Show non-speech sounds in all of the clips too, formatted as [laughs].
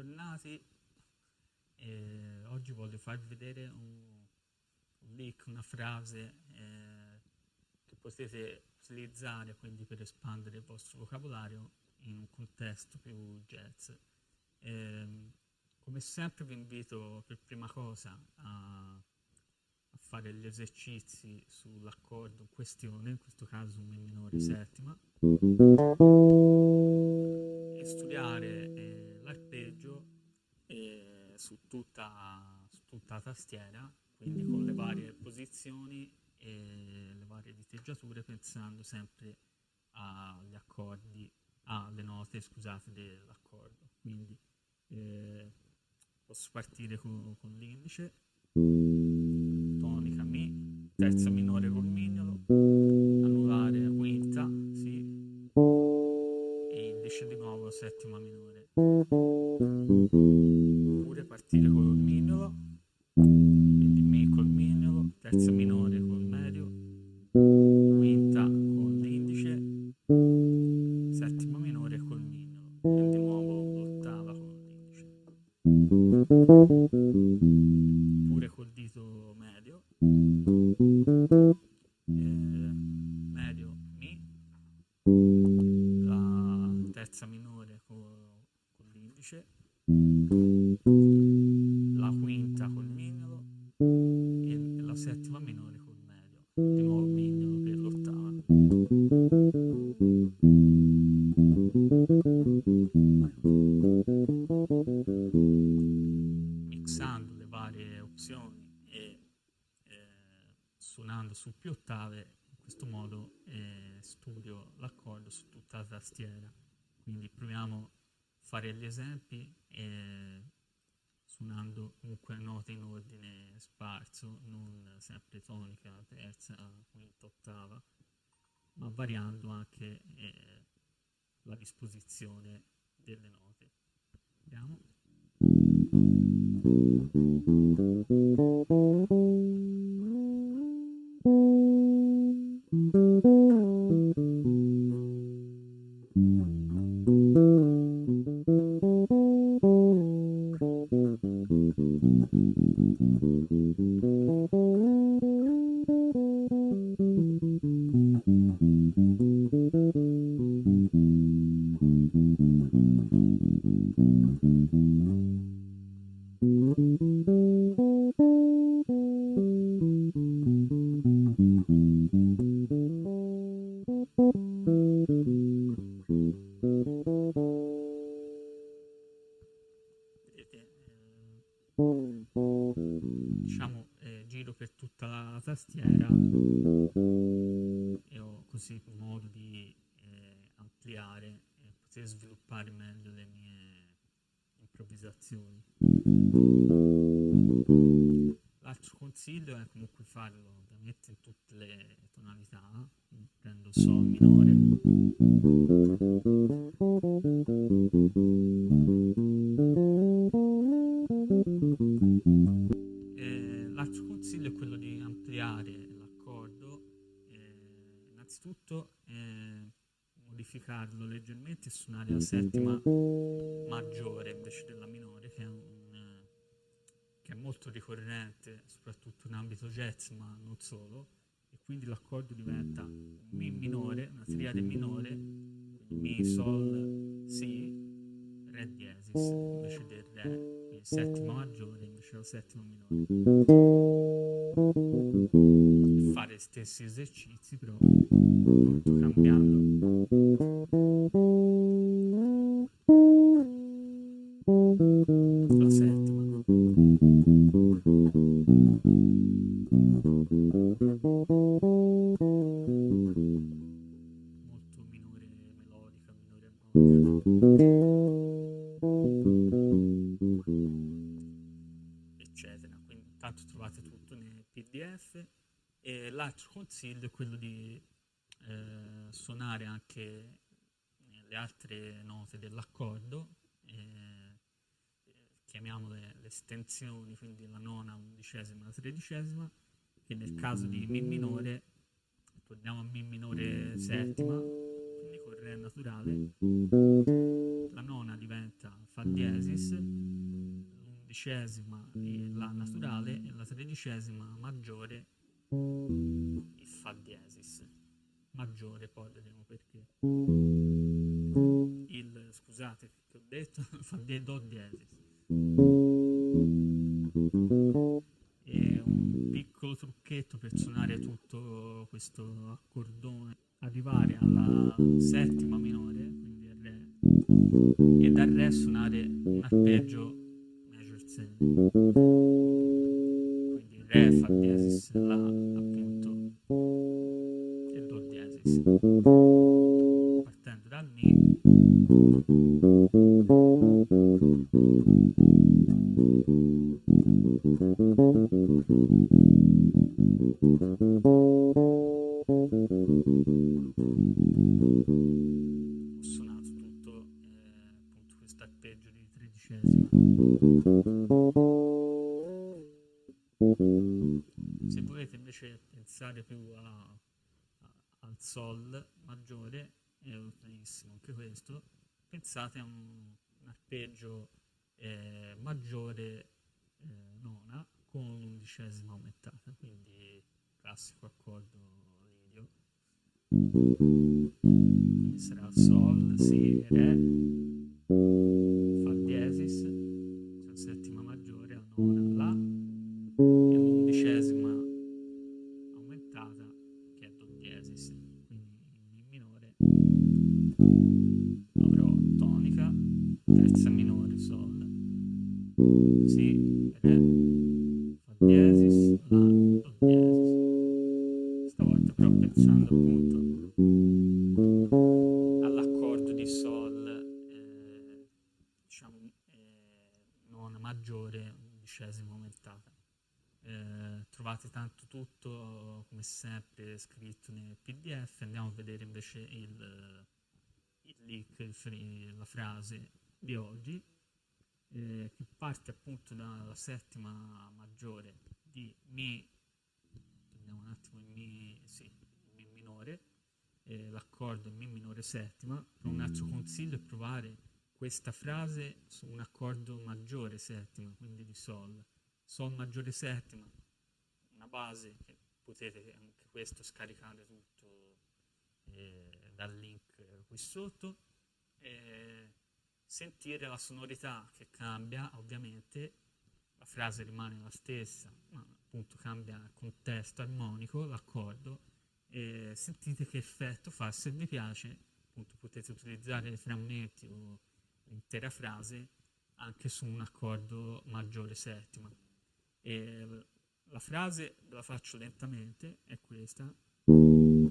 bentornati. Eh, oggi voglio farvi vedere un, un leak, una frase eh, che potete utilizzare quindi per espandere il vostro vocabolario in un contesto più jazz. Eh, come sempre vi invito per prima cosa a, a fare gli esercizi sull'accordo in questione, in questo caso un Mi minore settima, e studiare su, tutta, su tutta la tastiera, quindi con le varie posizioni e le varie diteggiature, pensando sempre agli accordi, alle note, scusate, dell'accordo. Quindi eh, posso partire con, con l'indice, tonica Mi, terza minore col mignolo, varie opzioni e eh, suonando su più ottave, in questo modo eh, studio l'accordo su tutta la tastiera. Quindi proviamo a fare gli esempi e suonando comunque note in ordine sparso, non sempre tonica, terza, quinta, ottava, ma variando anche eh, la disposizione delle note. Mm-hmm. Improvvisazioni. L'altro consiglio è comunque farlo ovviamente in tutte le tonalità, prendo sol minore, l'altro consiglio è quello di ampliare l'accordo, eh, innanzitutto eh, modificarlo leggermente e suonare la settima maggiore invece della minore, che è, un, che è molto ricorrente soprattutto in ambito jazz, ma non solo, e quindi l'accordo diventa un Mi minore, una triade minore, Mi, Sol, Si, Re diesis invece del Re, quindi settima maggiore invece della settima minore. Fare stessi esercizi però cambiando l'altro consiglio è quello di eh, suonare anche le altre note dell'accordo, eh, chiamiamole le estensioni, quindi la nona, undicesima, la tredicesima, che nel caso di Mi minore, torniamo a Mi minore settima, quindi con Re naturale, la nona diventa Fa diesis, l'undicesima è La naturale e la tredicesima maggiore il Fa diesis. Maggiore poi vedremo perché. Il, scusate che ho detto, [laughs] Fa di Do diesis. E un piccolo trucchetto per suonare tutto questo accordone, arrivare alla settima minore, quindi il Re, e dal Re suonare un arpeggio major 7. Re, Fa diesis, La appunto e Do diesis. Partendo dal Mi. Ho eh, maggiore eh, nona con un'undicesima aumentata, quindi classico accordo lidio. Quindi sarà Sol, Si, Re, Fa diesis, nel pdf andiamo a vedere invece il, il link il la frase di oggi eh, che parte appunto dalla settima maggiore di mi torniamo un attimo in mi, sì, mi minore eh, l'accordo mi minore settima però un altro consiglio è provare questa frase su un accordo maggiore settima quindi di sol. Sol maggiore settima, una base che potete anche questo scaricare tutto eh, dal link qui sotto. E sentire la sonorità che cambia, ovviamente la frase rimane la stessa, ma appunto cambia il contesto armonico, l'accordo, e sentite che effetto fa. Se vi piace, appunto potete utilizzare frammenti o l'intera frase anche su un accordo maggiore settima. E la frase la faccio lentamente, è questa. Allora,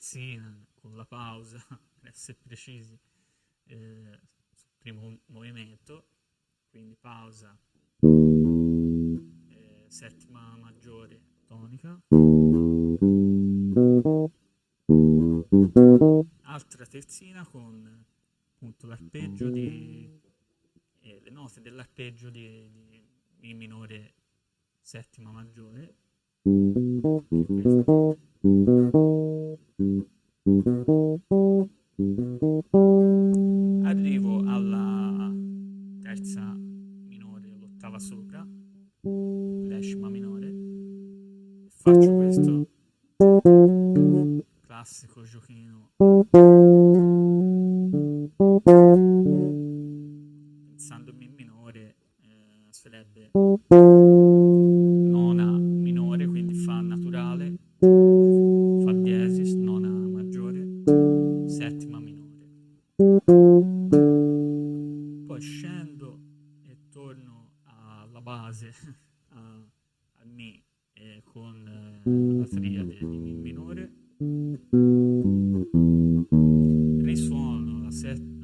una terzina con la pausa, [laughs] per essere precisi, eh, sul primo movimento, quindi pausa, eh, settima maggiore tonica, altra terzina con appunto l'arpeggio di eh, le note dell'arpeggio di, di Mi minore settima maggiore. Arrivo alla terza minore, l'ottava sopra, decima minore, faccio questo classico giochino. Pensando in Mi minore eh, sarebbe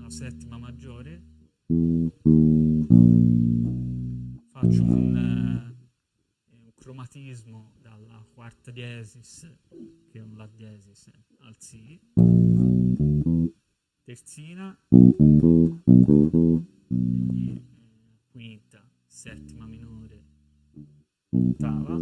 una settima maggiore, faccio un, eh, un cromatismo dalla quarta diesis, che è un La diesis, eh, al Si, terzina, eh, quinta, settima minore, ottava,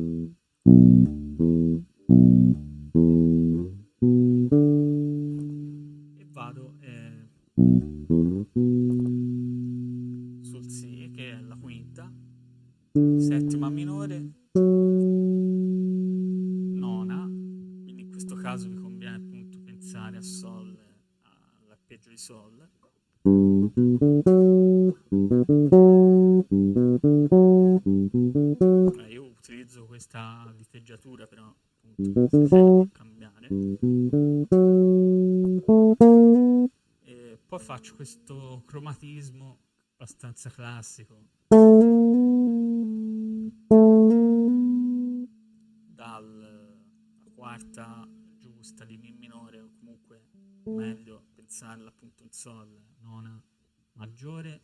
però appunto cambiare. E poi faccio questo cromatismo abbastanza classico dalla quarta giusta di Mi minore o comunque meglio pensarla appunto in Sol, nona maggiore,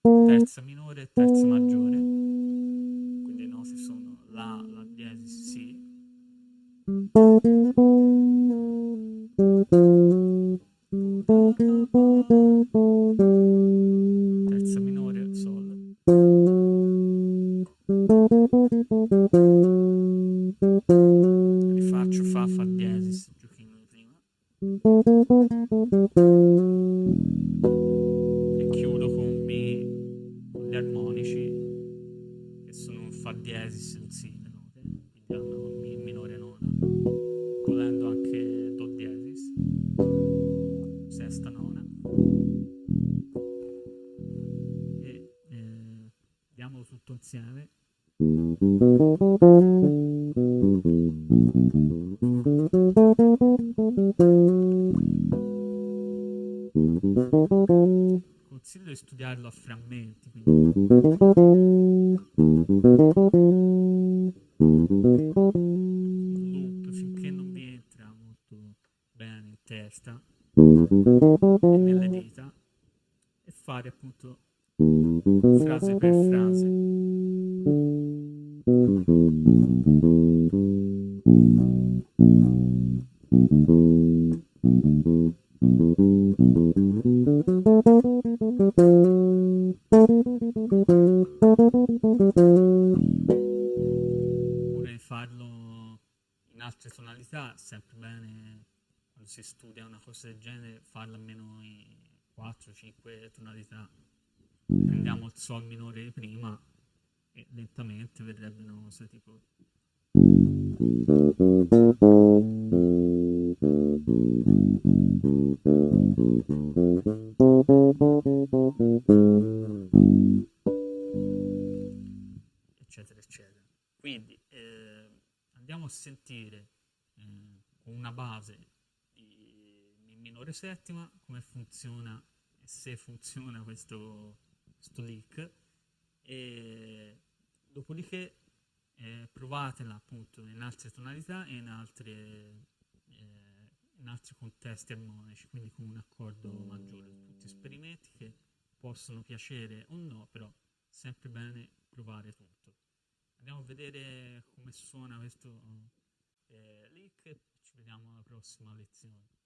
terza minore terza maggiore. Terza minore, Sol. Rifaccio Fa, Fa diesis, giochino di prima. E chiudo con Mi, gli armonici, che sono Fa diesis un Si, Consiglio di studiarlo a frammenti, quindi in loop finché non vi entra molto bene in testa e nelle dita e fare appunto frase per frase. Oppure eccetera eccetera. Quindi eh, andiamo a sentire eh, una base Mi minore settima come funziona e se funziona questo, questo lick e dopodiché eh, provatela appunto in altre tonalità e in, altre, eh, in altri contesti armonici, quindi con un accordo maggiore. Tutti esperimenti che possono piacere o no, però sempre bene provare tutto. Andiamo a vedere come suona questo eh, lick e ci vediamo alla prossima lezione.